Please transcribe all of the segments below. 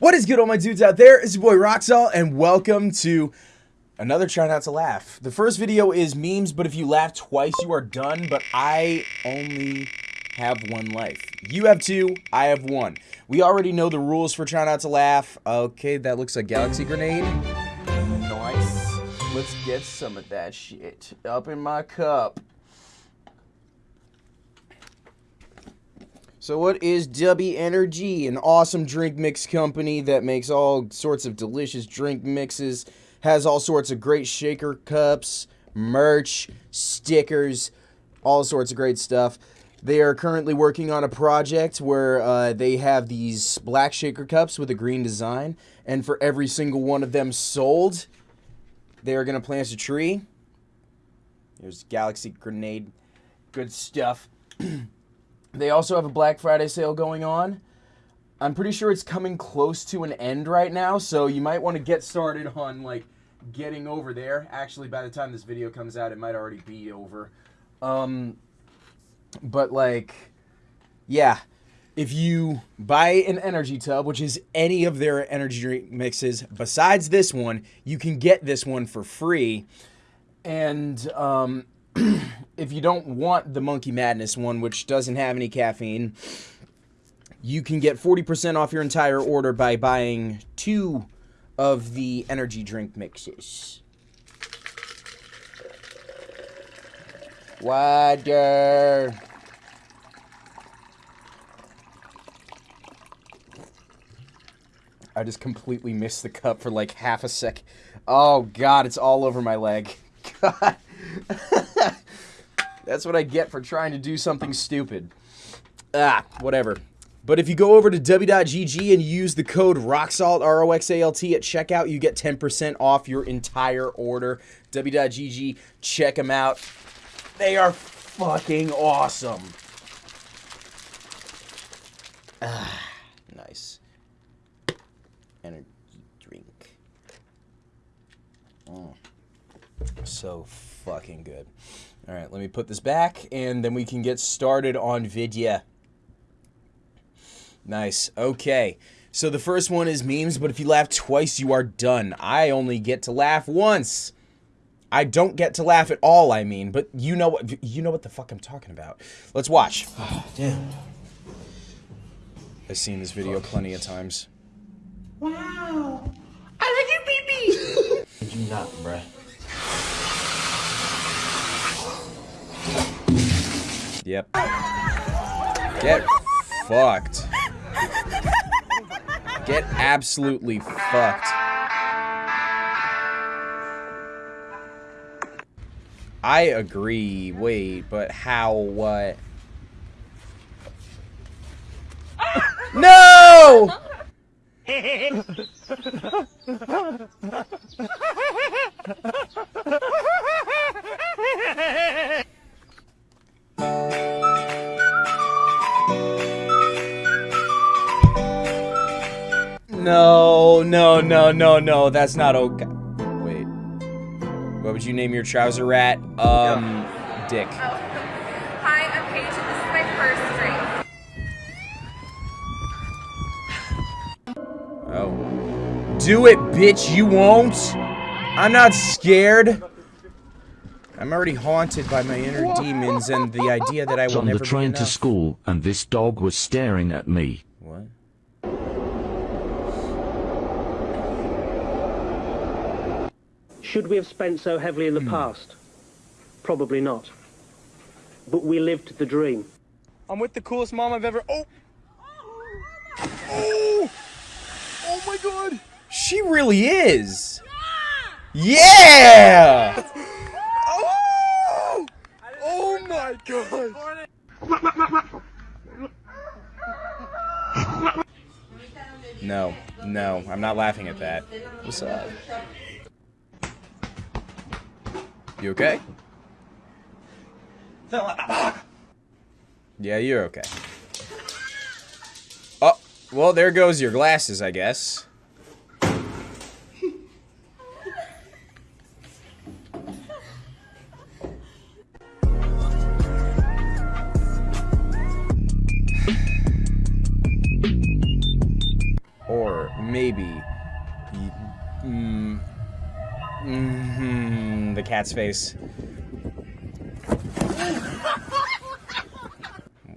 What is good, all my dudes out there? It's your boy Roxalt, and welcome to another Try Not to Laugh. The first video is memes, but if you laugh twice, you are done, but I only have one life. You have two, I have one. We already know the rules for Try Not to Laugh. Okay, that looks like Galaxy Grenade. Nice. Let's get some of that shit up in my cup. So what is W Energy? An awesome drink mix company that makes all sorts of delicious drink mixes, has all sorts of great shaker cups, merch, stickers, all sorts of great stuff. They are currently working on a project where uh, they have these black shaker cups with a green design, and for every single one of them sold, they are going to plant a tree. There's Galaxy Grenade. Good stuff. They also have a Black Friday sale going on. I'm pretty sure it's coming close to an end right now, so you might want to get started on like getting over there. Actually, by the time this video comes out, it might already be over. Um, but like, yeah, if you buy an energy tub, which is any of their energy drink mixes besides this one, you can get this one for free. And um, if you don't want the Monkey Madness one, which doesn't have any caffeine, you can get 40% off your entire order by buying two of the energy drink mixes. Water. I just completely missed the cup for like half a sec. Oh god, it's all over my leg. God. That's what I get for trying to do something stupid. Ah, whatever. But if you go over to w.gg and use the code ROXALT, R-O-X-A-L-T, at checkout, you get 10% off your entire order. w.gg, check them out. They are fucking awesome. Ah, nice. Energy drink. Oh. So fucking good. All right, let me put this back, and then we can get started on Vidya. Nice. Okay. So the first one is memes, but if you laugh twice, you are done. I only get to laugh once. I don't get to laugh at all, I mean, but you know what you know what the fuck I'm talking about. Let's watch. Oh, damn. I've seen this video plenty of times. Wow. I like your pee you not, bruh. Yep. Get fucked. Get absolutely fucked. I agree. Wait, but how? What? No! No, no, no, no, no. That's not okay. Wait. What would you name your trouser rat? Um, Dick. Oh. Hi, I'm Paige, and this is my first drink. Oh. Do it, bitch. You won't. I'm not scared. I'm already haunted by my inner demons and the idea that I will on never the train be to school, and this dog was staring at me. What? Should we have spent so heavily in the hmm. past? Probably not. But we lived the dream. I'm with the coolest mom I've ever. Oh! Oh! Oh my god! She really is. Yeah! Oh! Oh my god! No, no, I'm not laughing at that. What's up? You okay? Yeah, you're okay. Oh, well, there goes your glasses, I guess. Or maybe. Ye- Mm, the cat's face. Wow.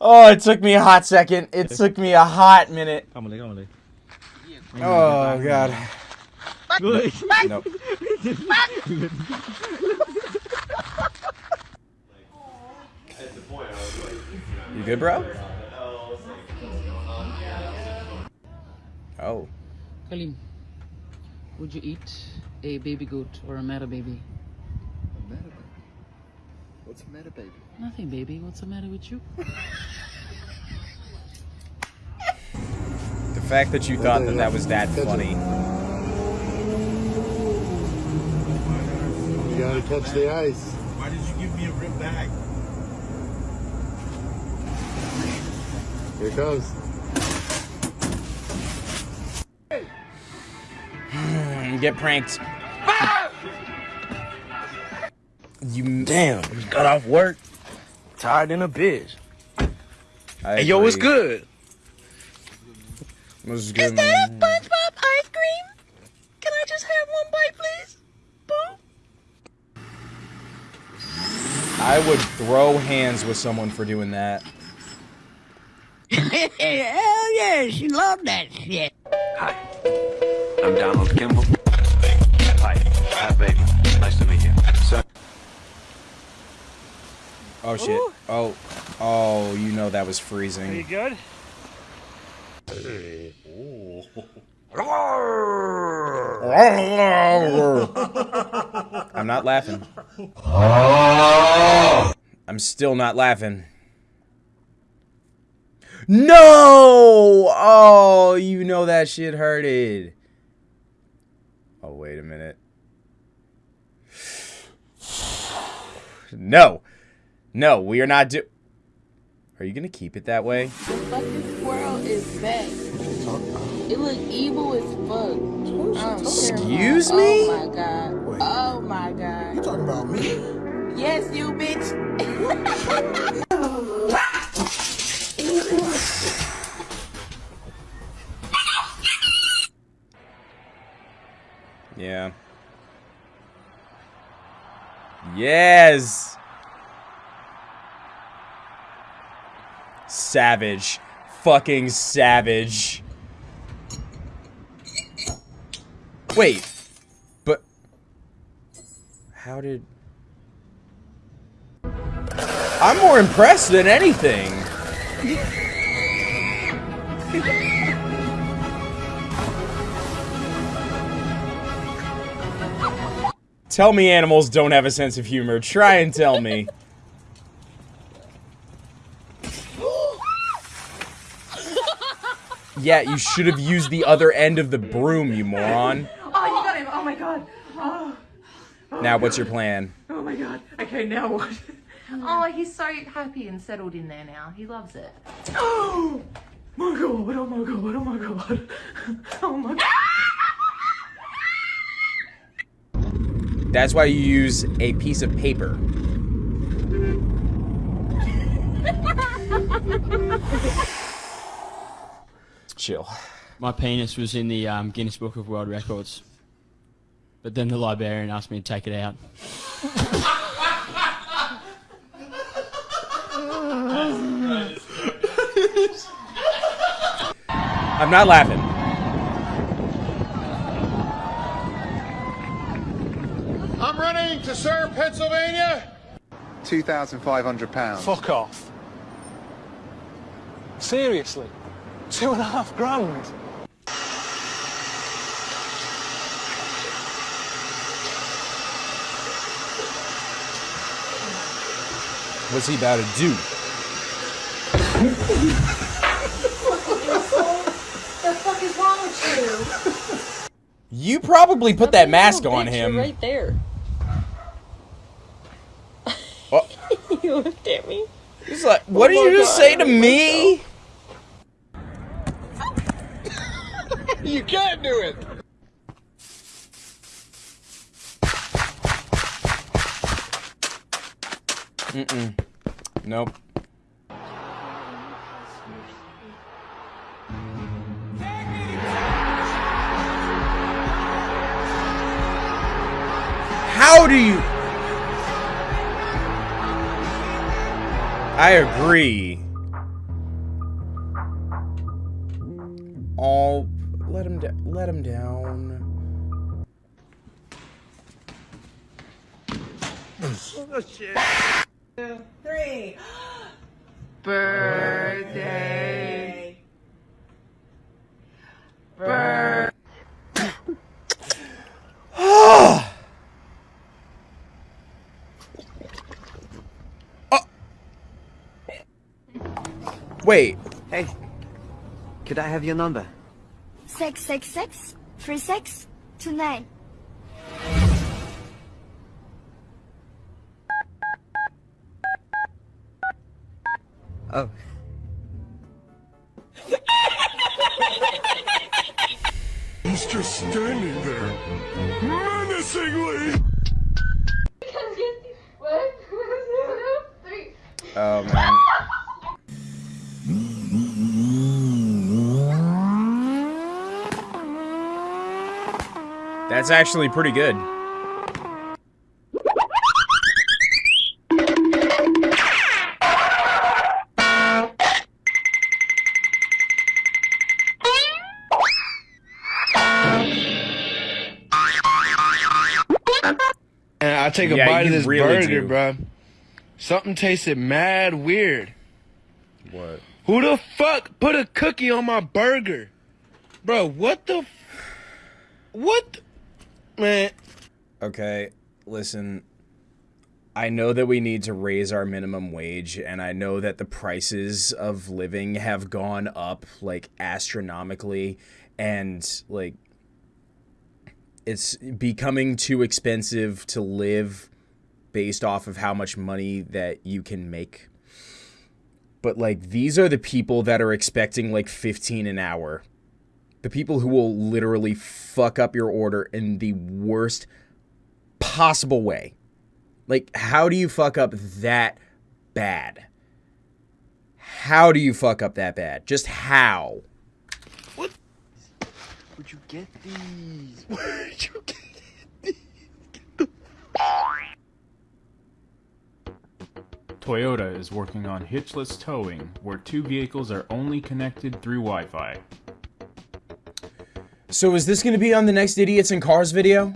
Oh, it took me a hot second. It took me a hot minute. Come on, Lee, come on, Lee. Oh god. Nope. You good, bro? Oh. Kalim, would you eat a baby goat or a meta baby? A meta baby? What's a matter, baby? Nothing, baby. What's the matter with you? The fact that you thought that that was that funny. You gotta catch the ice. Why did you give me a rip bag? Here it comes. Get pranked. You Damn, just got off work. Tired in a bitch. I Hey, yo, what's good? What's good, Is that man? a SpongeBob ice cream? Can I just have one bite, please? Boo. I would throw hands with someone for doing that. Hell yeah, she loved that shit. Hi, I'm Donald Kimball. Hi, hi, baby. Nice to meet you. So, Oh shit. Oh. Oh, you know that was freezing. Are You good? I'm not laughing. I'm still not laughing. No! Oh, you know that shit hurted. Oh, wait a minute. No. No, we are not do- Are you going to keep it that way? The fucking squirrel is back. It look evil as fuck. Um, Excuse me? Oh my god. Oh my god. You talking about me? Yes, you bitch. Yeah. Yes. Savage. Fucking savage. Wait. But how did I'm more impressed than anything. Tell me animals don't have a sense of humor. Try and tell me. Yeah, you should have used the other end of the broom, you moron. Oh, you got him. Oh my god. Oh, Now, what's your plan? oh my god. Okay, now what? Oh, he's so happy and settled in there now. He loves it. Oh my god. Oh my god. Oh my god. Oh my god. That's why you use a piece of paper. Chill. My penis was in the um, Guinness Book of World Records. But then the librarian asked me to take it out. I'm not laughing. I'm to serve Pennsylvania. £2,500. Fuck off. Seriously? Two and a half grand? What's he about to do? What the fuck is wrong with You probably put that mask on Bitch, him. Right there. you looked at me. He's like, what Oh did you just God, say to me? You can't do it. Mm-mm. Nope. How do you... I agree. Wait. Hey, could I have your number? Six six six three six two nine. Oh. That's actually pretty good. And I take a Yeah, bite of this really burger, do. bro. Something tasted mad weird. What? Who the fuck put a cookie on my burger? Bro, what the f- What Man, Okay, listen. I know that we need to raise our minimum wage, and I know that the prices of living have gone up like astronomically, and like it's becoming too expensive to live based off of how much money that you can make. But like these are the people that are expecting like 15 an hour. The people who will literally fuck up your order in the worst possible way. Like, how do you fuck up that bad? How do you fuck up that bad? Just how? Where'd you get these? Where'd you get these? Toyota is working on hitchless towing, where two vehicles are only connected through Wi-Fi. So, is this going to be on the next Idiots in Cars video?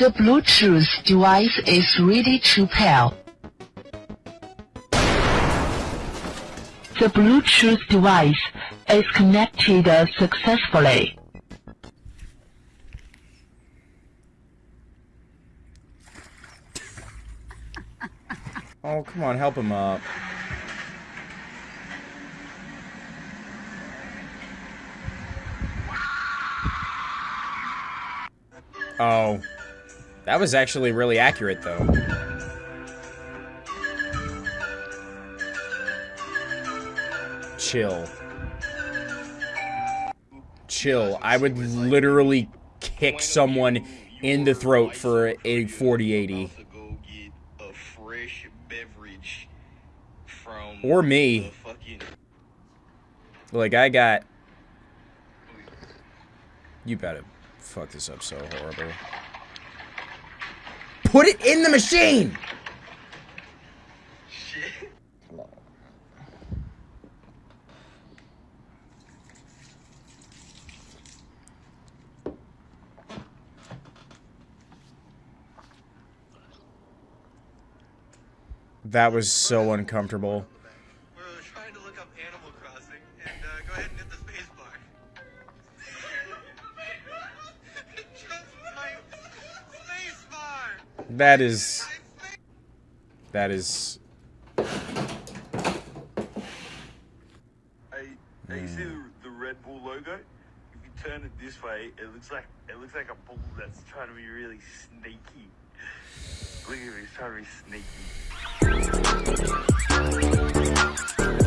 The Bluetooth device is ready to pair. The Bluetooth device is connected successfully. Oh, come on, help him up. Oh. That was actually really accurate, though. Chill. Chill. I would literally kick someone in the throat for a 4080. Or me. Like, I got... You better fuck this up so horrible. Put it in the machine! That was so uncomfortable. That is... That is... Hey, hey, you see the, the Red Bull logo? If you turn it this way, it looks like it looks like a bull that's trying to be really sneaky. Look at him, he's trying to be sneaky.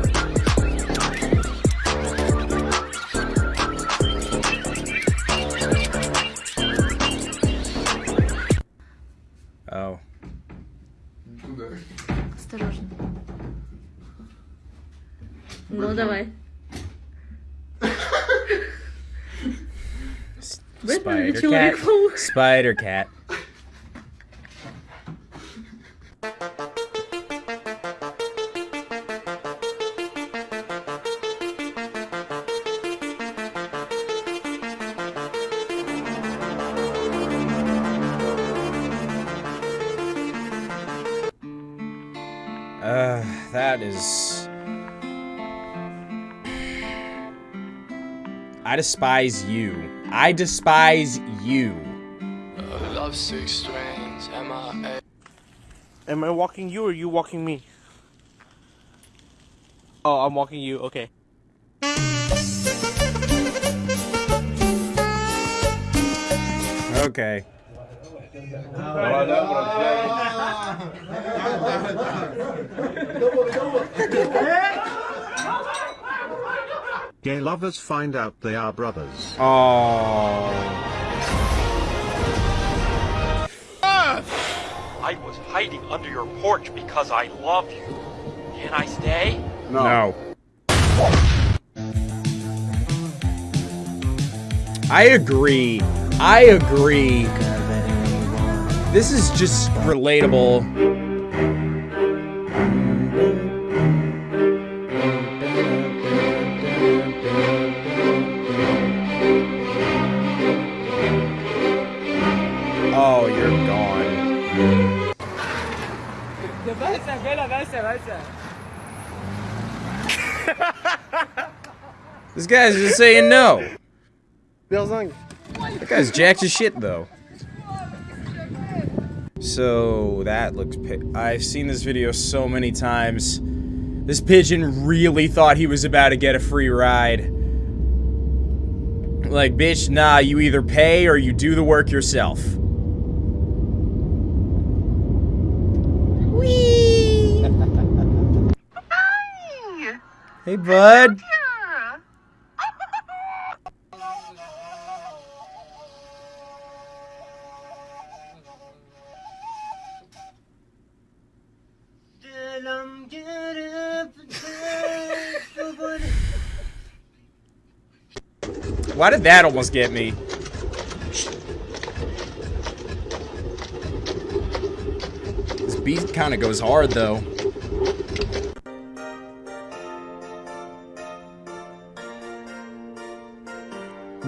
dawaj. Cat. Spider cat. Uh, that is I despise you. I despise you. Love six strings, M-I-A. Am I walking you or you walking me? Oh, I'm walking you. Okay. Okay. Gay lovers find out they are brothers. Oh. I was hiding under your porch because I love you. Can I stay? No. I agree. I agree. This is just relatable. This guy's just saying no. That guy's jacked as shit, though. So, that looks... I've seen this video so many times. This pigeon really thought he was about to get a free ride. Like, bitch, nah, you either pay or you do the work yourself. Hey, bud. Why did that almost get me? This beat kind of goes hard, though.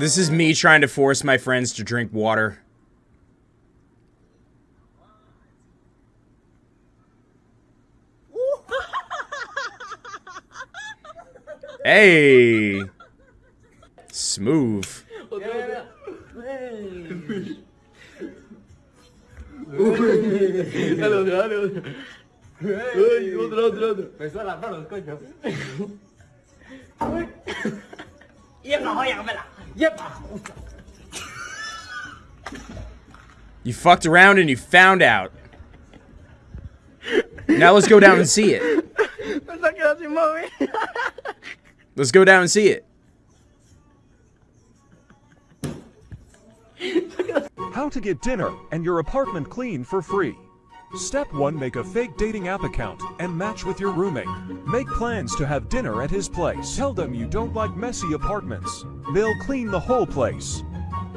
This is me trying to force my friends to drink water. Hey! Smooth. Me suena las manos, coño. Yepa, oye, cámara. Yepa. You fucked around and you found out. Now let's go down and see it. Pensaba que era sin móvil. Let's go down and see it. How to get dinner and your apartment clean for free. Step 1 Make a fake dating app account and match with your roommate. Make plans to have dinner at his place. Tell them you don't like messy apartments. They'll clean the whole place.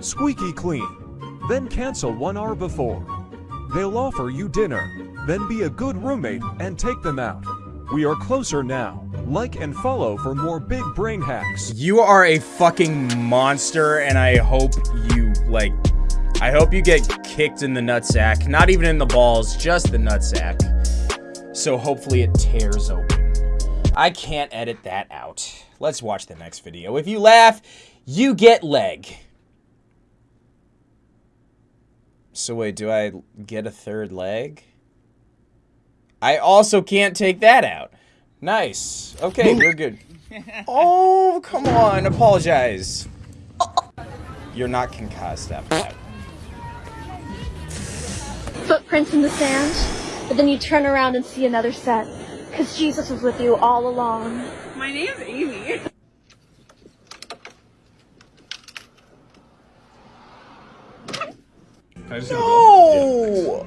Squeaky clean. Then cancel one hour before. They'll offer you dinner. Then be a good roommate and take them out. We are closer now. Like and follow for more big brain hacks. You are a fucking monster, and I hope you, like, I hope you get kicked in the nutsack. Not even in the balls, just the nutsack. So hopefully it tears open. I can't edit that out. Let's watch the next video. If you laugh, you get leg. So wait, do I get a third leg? I also can't take that out. Nice. Okay, we're good. Oh, come on. Apologize. You're not concussed after that footprints in the sand, but then you turn around and see another set, because Jesus was with you all along. My name's Amy. no!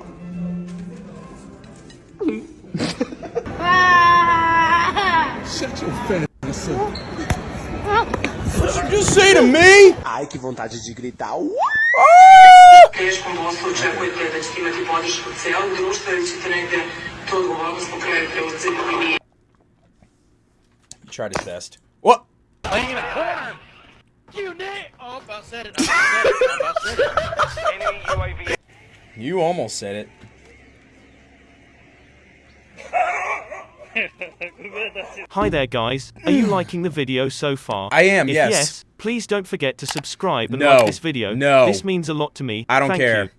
Ah! Shut your fat ass up. What'd you just say to me? Ai, que vontade de gritar. Teškom poslu očekujete da ćete imati podršku celog društva ili ćete negde tu odgovornost po preuzeti i vi. Tried his best. What? Playing in a corner. You net. Oh, about said it. I said it. I said it. Enemy UAV. You almost said it. Hi there guys, are you liking the video so far? I am, if yes. yes, please don't forget to subscribe and No, like this video. no. This means a lot to me. I don't Thank care. You.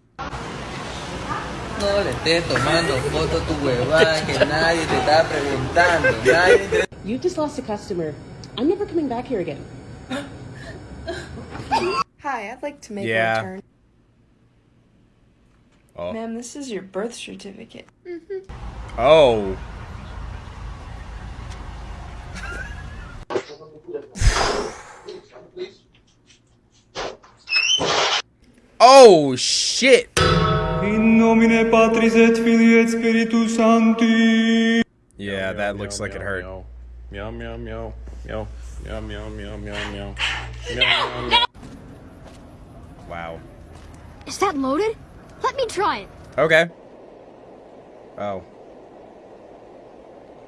No le estés tomando foto a tu huevada que nadie te está preguntando. Nadie te... You just lost a customer. I'm never coming back here again. Hi, I'd like to make Yeah. a return. Oh. Ma'am, this is your birth certificate. Oh. Oh shit! In nomine Patris et Filii et Spiritus Sancti. Yeah, that looks like it hurt. Meow meow meow meow meow meow meow meow meow meow meow. Wow. Is that loaded? Let me try it. Okay. Oh.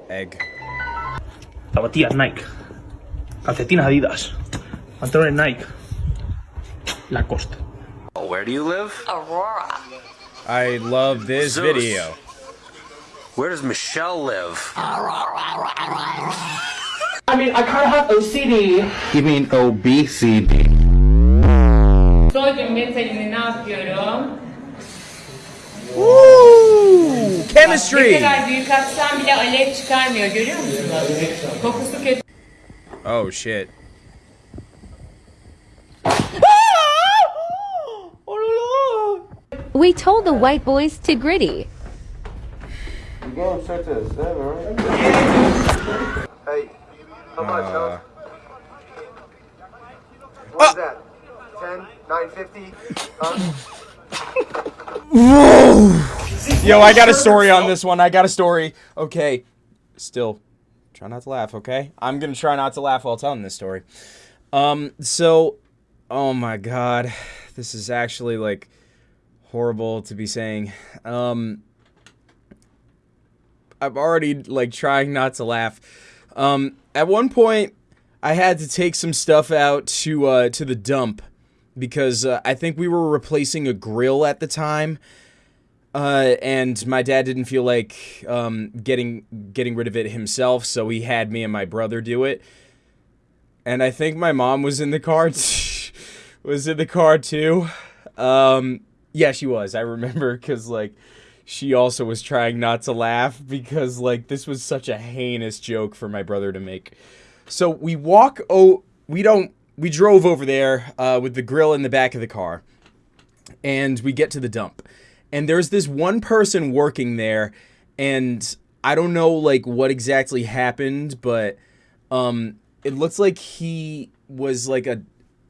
Egg. Zapatillas Nike. Calcetines Adidas. Pantalones Nike. Lacoste. Where do you live? Aurora. I love this Zeus. video. Where does Michelle live? I mean, I kind of have OCD. You mean obesity? Soy ne yapıyorum? Woo! Chemistry! Oh kadar We told the white boys to gritty. You going straight to the seven, right? Hey, how much, Uh, huh? What's that? 10, 950? Huh? Yo, I got a story on this one. I got a story. Okay. Still, try not to laugh, okay? I'm gonna try not to laugh while telling this story. Um, so, oh my god. This is actually, like, horrible to be saying. Um, I'm already, like, trying not to laugh. Um, at one point, I had to take some stuff out to, uh, to the dump because uh, I think we were replacing a grill at the time. Uh, and my dad didn't feel like um, getting getting rid of it himself, so he had me and my brother do it. And I think my mom was in the car. was in the car too. Um, yeah, she was. I remember because like she also was trying not to laugh because like this was such a heinous joke for my brother to make. So we walk. Oh, we don't. We drove over there uh, with the grill in the back of the car, and we get to the dump and there's this one person working there and i don't know like what exactly happened but um it looks like he was like a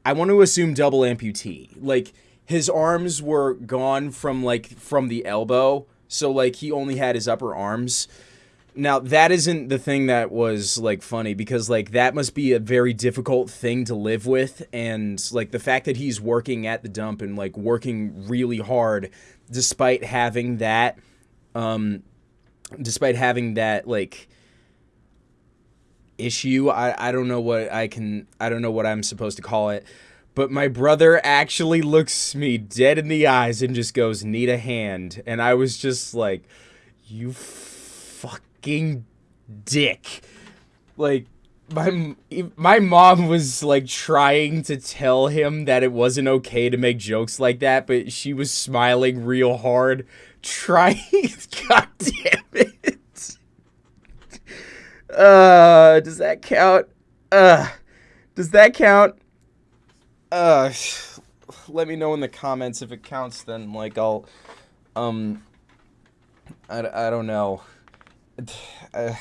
i want to assume double amputee like his arms were gone from like from the elbow so like he only had his upper arms. Now that isn't the thing that was like funny because like that must be a very difficult thing to live with and like the fact that he's working at the dump and like working really hard despite having that um despite having that like issue I I don't know what I can I don't know what I'm supposed to call it but my brother actually looks me dead in the eyes and just goes need a hand. And I was just like you fucking dick. Like my my mom was like trying to tell him that it wasn't okay to make jokes like that but she was smiling real hard trying god damn it. Uh does that count? Uh does that count uh let me know in the comments if it counts then like I'll um I, I don't know uh,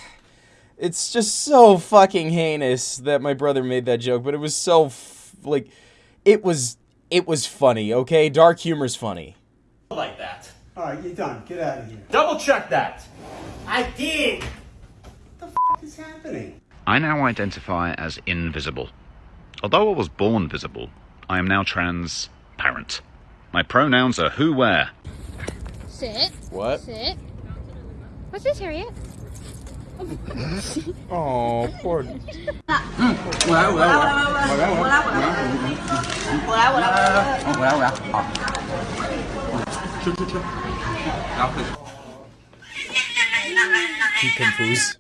it's just so fucking heinous that my brother made that joke, but it was so f- like it was it was funny, okay? Dark humor's funny. Like that. Alright, you're done. Get out of here. Double check that. I did. What the f is happening? I now identify as invisible. Although I was born visible, I am now transparent. My pronouns are who, where. Sit. What? Sit. What's this, Harriet? Oh, poor. He confused.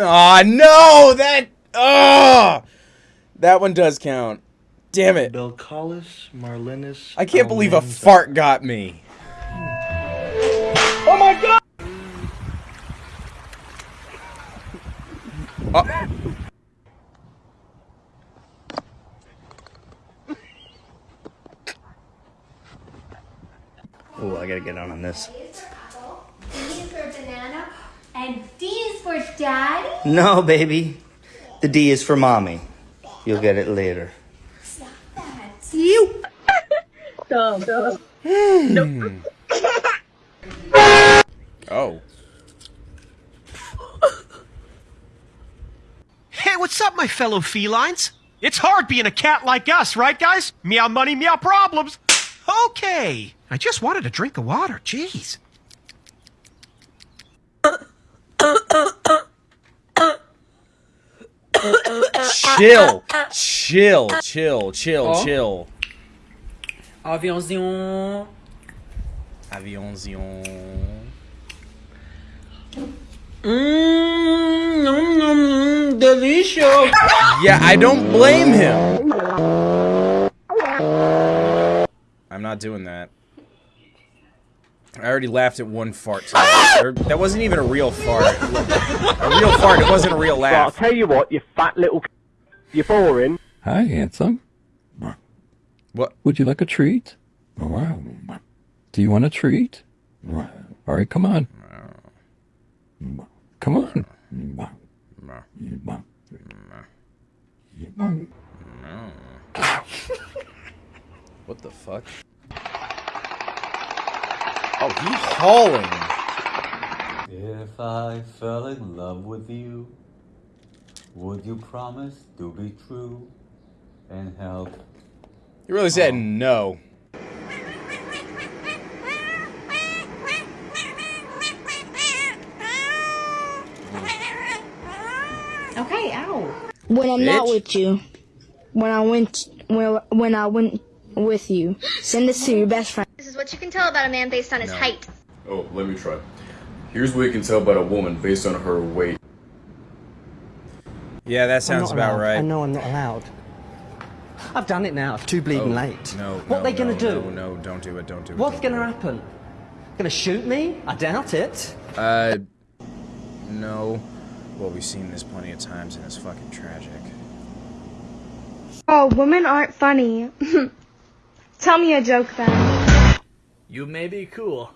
Aw, no! That. Oh! That one does count. Damn it. Belcalis, Marlenis. I can't believe a fart got me. Oh my god! Oh. Oh, I gotta get on on this. D is for banana, and D is for daddy. No, baby. The D is for mommy. You'll get it later. You. Dumb, dumb. Oh. Hey, what's up, my fellow felines? It's hard being a cat like us, right, guys? Meow money, meow problems. Okay. I just wanted a drink of water. Jeez. Chill. Chill. Chill. Chill. Oh. Chill. Aviãozinho. Aviãozinho. Hum, nom, nom, delicious. Yeah, I don't blame him. I'm not doing that. I already laughed at one fart. today. That wasn't even a real fart. A real fart. It wasn't a real Well, I'll tell you what, you fat little. c- You're boring. Hi, handsome. What? Would you like a treat? Wow. Do you want a treat? All right, come on. Come on. What the fuck? Oh, he hauling. If I fell in love with you, would you promise to be true and help? He really said no. Okay, ow. When I'm not with you, when I went, when when I went with you, send this to your best friend. This what you can tell about a man based on his height. Oh, let me try. Here's what you can tell about a woman based on her weight. Yeah, that sounds about allowed. right. I know I'm not allowed. I've done it now. It's too bleeding Oh, late. No. What no, they gonna no, do? No, no, don't do it. Don't do it. What's gonna happen? Gonna shoot me? I doubt it. it. Uh, no. Well, we've seen this plenty of times, and it's fucking tragic. Oh, women aren't funny. Tell me a joke then. You may be cool,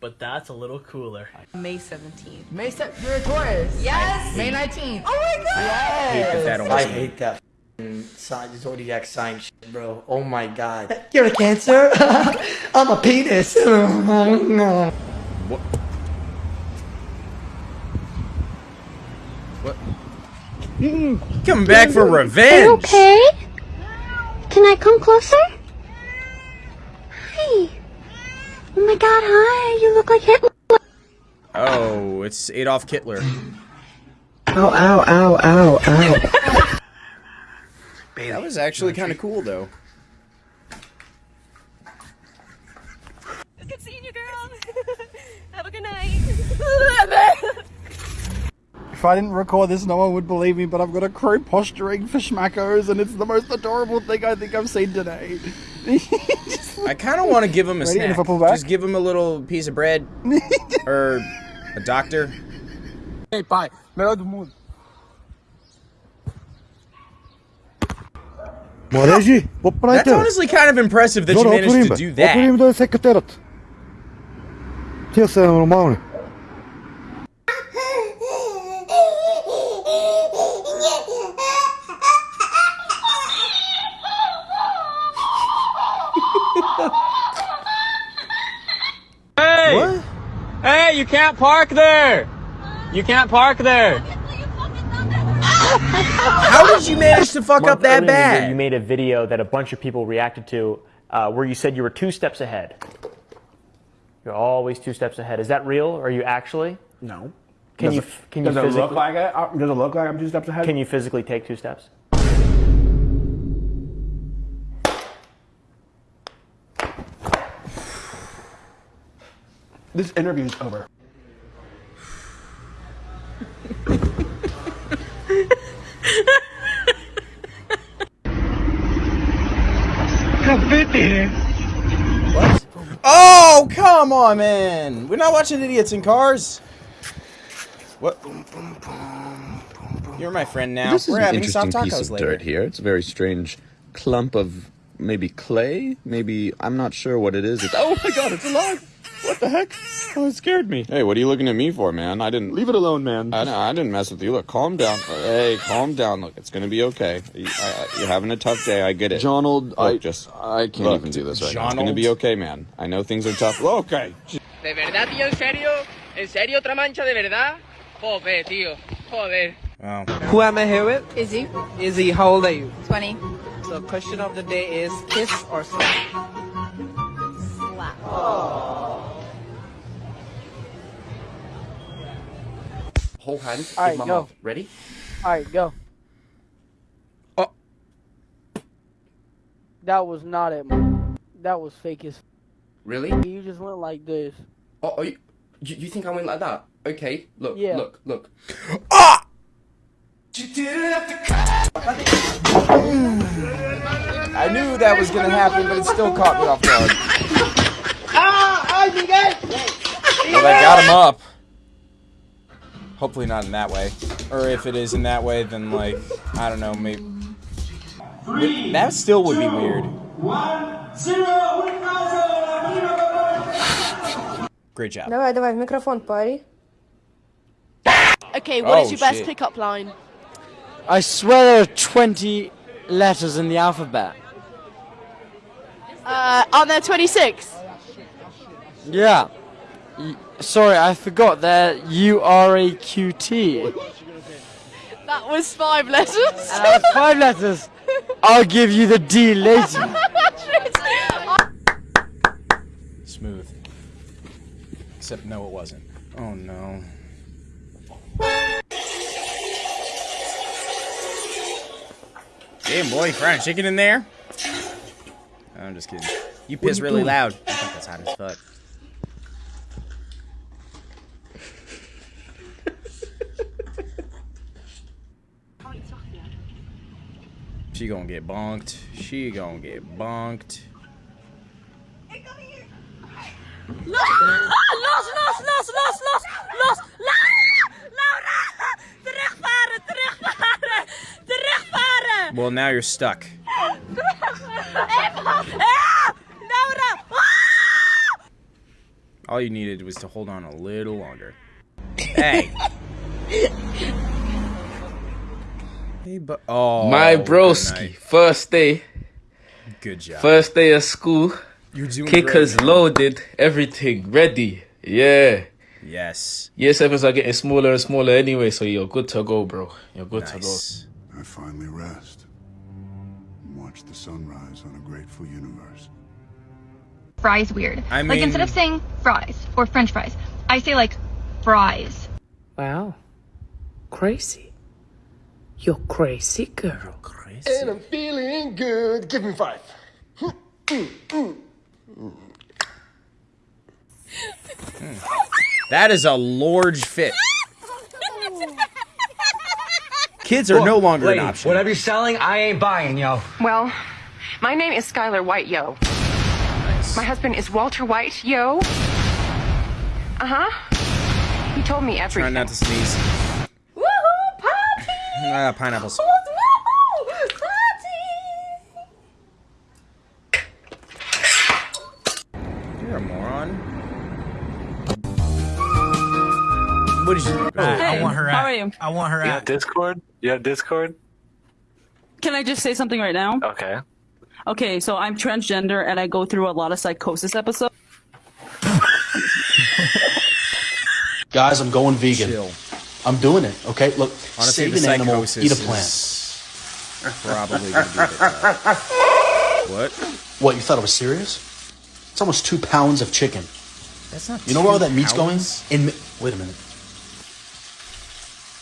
but that's a little cooler. May 17th. May 17th. You're a Taurus. Yes. May 19th. Oh my god. Yes. hate that that I hate that sign, zodiac sign shit, bro. Oh my god. You're a cancer? I'm a penis. no. What? What? Mm, Coming back for Are you revenge. okay? Can I come closer? Hi. Oh my god, hi. You look like Hitler. Oh, it's Adolf Hitler. Ow, ow, ow, ow, ow. That was actually kind of cool, though. Good seeing you, girl. Have a good night. If I didn't record this, no one would believe me, but I've got a crew posturing for schmackos, and it's the most adorable thing I think I've seen today. I kind of want to give him a Ready? Snack. if I pull back? Just give him a little piece of bread or a doctor. Hey, pai, melhor do mundo. Młodzieży, That's honestly kind of impressive that you managed to do that. Otvorím do sekretariat. Htio sam normalno. Hey, you can't park there. You can't park there. How did you manage to fuck up that earlier in the year, bad? You made a video that a bunch of people reacted to uh, where you said you were two steps ahead. You're always two steps ahead. Is that real? Are you actually? No. Can Does you it- f- can you does it physically look like it? Uh, Does it look like I'm two steps ahead? Can you physically take two steps? This interview's over. What? Oh, come on, man. We're not watching idiots in cars. What? You're my friend now. This is We're an having interesting soft piece tacos of later. dirt here. It's a very strange clump of maybe clay. Maybe I'm not sure what it is. It's, oh my god, it's alive! What the heck? Oh, it scared me. Hey, what are you looking at me for, man? I didn't leave it alone, man. I, I didn't mess with you. Look, calm down. Hey, calm down. Look, it's gonna be okay. You, I, I- you're having a tough day. I get it. Jonald, Look, I just I can't look, even do this right It's now. gonna be okay, man. I know things are tough. Okay. ¿De verdad, tío? ¿En serio? ¿En serio otra mancha de verdad? Joder, tío. Joder. Wow. Who am I here with? Izzy. Izzy, how old are you? 20. So question of the day is kiss or slap? Whole hand. All right, with my go. mouth. Ready? Alright, go. Oh. That was not it. That was fake as. Really? You just went like this. Oh, are you, you, you think I went like that? Okay, look, Yeah. look, look. Ah! I knew that was gonna happen, but it still caught me off guard. ¡Ah! ¡Ay, Miguel! Well, they got him up. Hopefully not in that way. Or if it is in that way, then like, I don't know, maybe. That still would be weird. Great job. Давай, давай, в микрофон, пари. Okay, what is Oh, your best shit. pickup line? I swear there are 20 letters in the alphabet. Uh, aren't there 26? Yeah. Y- sorry, I forgot that you are a QT. That was five letters. Uh, five letters. I'll give you the D later. Smooth. Except no, it wasn't. Oh no. Damn boy, fried chicken in there? I'm just kidding. You piss you really doing? loud. I think that's hot as fuck. She gonna get bonked. She gonna get bonked. Los, los, los, los, los, los. Laura! Terugvaren, terugvaren, terugvaren. Well, now you're stuck. Even. Laura! Ah! All you needed was to hold on a little longer. Hey. hey, but oh, My broski, first day. Good job. First day of school. You're doing Kickers great, loaded, everything ready. Yeah. Yes. Year sevens are getting smaller and smaller anyway, so you're good to go, bro. You're good Nice. to go. I finally rest and watch the sunrise on a grateful universe. Fries weird. I like instead of saying fries or french fries, I say like fries. Wow. Crazy. You're crazy, girl. crazy And I'm feeling good. Give me five. That is a large fit. Kids are no longer an option. Whatever you're selling, I ain't buying, yo. Well, my name is Skyler White, yo. My husband is Walter White, yo. Uh huh. He told me Try everything. not to sneeze. Woohoo, party! Ah, pineapples. Woohoo, You're a moron. What did you do? I want her how at. are you? I want her You at. have Discord? You have Discord? Can I just say something right now? Okay. Okay, so I'm transgender and I go through a lot of psychosis episodes. Guys, I'm going vegan. Chill. I'm doing it. Okay, look, Honestly, save an animal, eat a plant. probably gonna be a bit. What? What? You thought I was serious? It's almost two pounds of chicken. That's not You know where all that meat's pounds. going? In mi- wait a minute.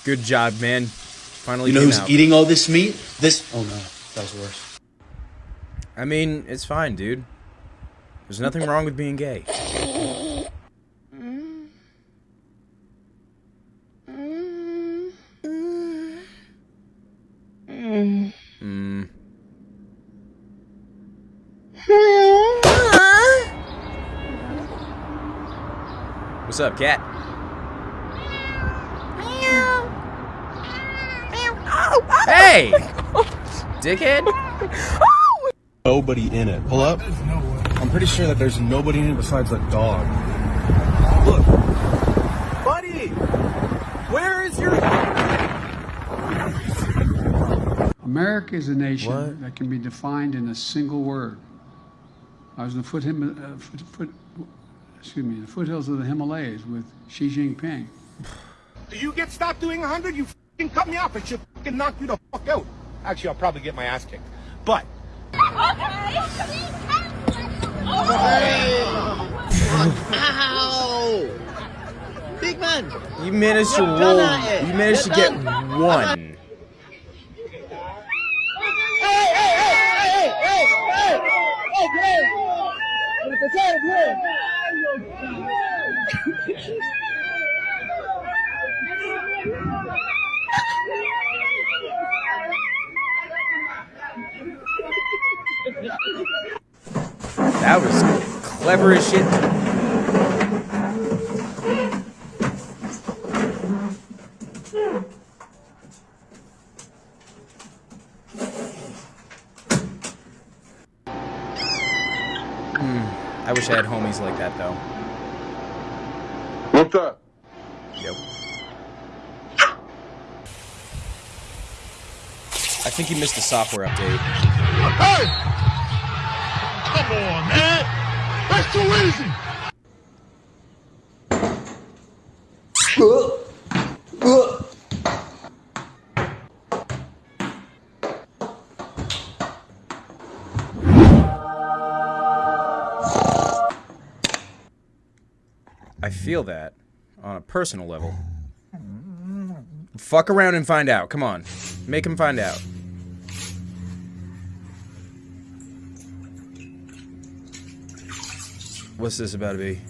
Good job, man. Finally, You know who's out. eating all this meat? This. Oh no, that was worse. I mean, it's fine, dude. There's nothing wrong with being gay. What's up, cat? Hey! Dickhead? Nobody in it. Pull up. I'm pretty sure that there's nobody in it besides the dog. Look. Buddy! Where is your. America is a nation that can be defined in a single word. I was in the foot, Him- uh, foot, foot, excuse me, the foothills of the Himalayas with Xi Jinping. Do you get stopped doing 100? You fucking cut me off. I should fucking knock you the fuck out. Actually, I'll probably get my ass kicked. But. Ow! Big man! You managed to You're roll. done at it. You managed to You're get done. one. Hey, hey, hey, hey, hey, hey! Okay! That was clever as shit. Hmm. I wish I had homies like that though. Up? Yep. I think you missed the software update. Hey! Come on, man! That's too easy! I feel that on a personal level. Fuck around and find out. Come on. Make him find out. What's this about to be?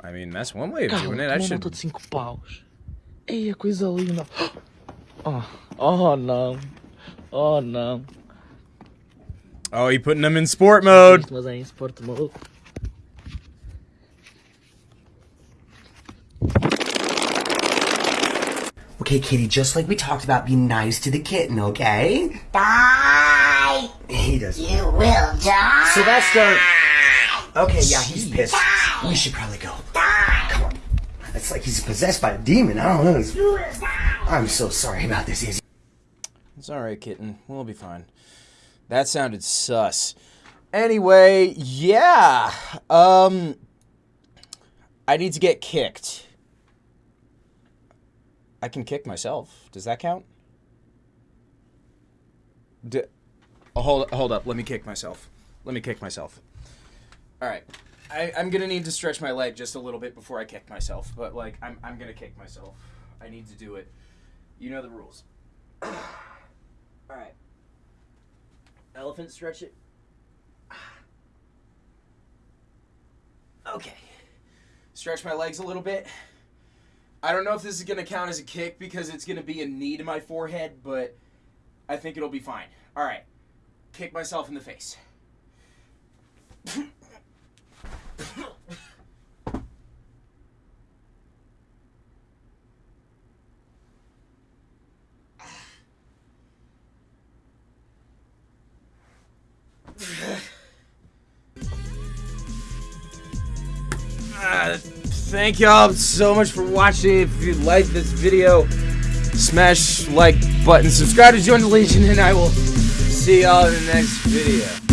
I mean, that's one way of doing it. I should. multa de 5 paus. Eia, coisa linda. Oh, oh não. Oh não. Oh, he putting them in sport mode. Mas é em sport mode. Okay, kitty, just like we talked about, be nice to the kitten, okay? Die! He does. You will die. Sylvester! Okay, yeah, he's pissed. We should probably go. Come on. It's like he's possessed by a demon. I don't know. It's- I'm so sorry about this, Izzy. It's alright, kitten. We'll be fine. That sounded sus. Anyway, yeah. Um I need to get kicked. I can kick myself. Does that count? D- oh, hold hold up. Let me kick myself. Let me kick myself. All right. I, I'm gonna need to stretch my leg just a little bit before I kick myself, but like I'm I'm gonna kick myself. I need to do it. You know the rules. All right. Elephant stretch it. Okay. Stretch my legs a little bit. I don't know if this is going to count as a kick because it's going to be a knee to my forehead, but I think it'll be fine. All right. Kick myself in the face. thank y'all so much for watching. If you like this video, smash like button, subscribe to join the Legion, and I will see y'all in the next video.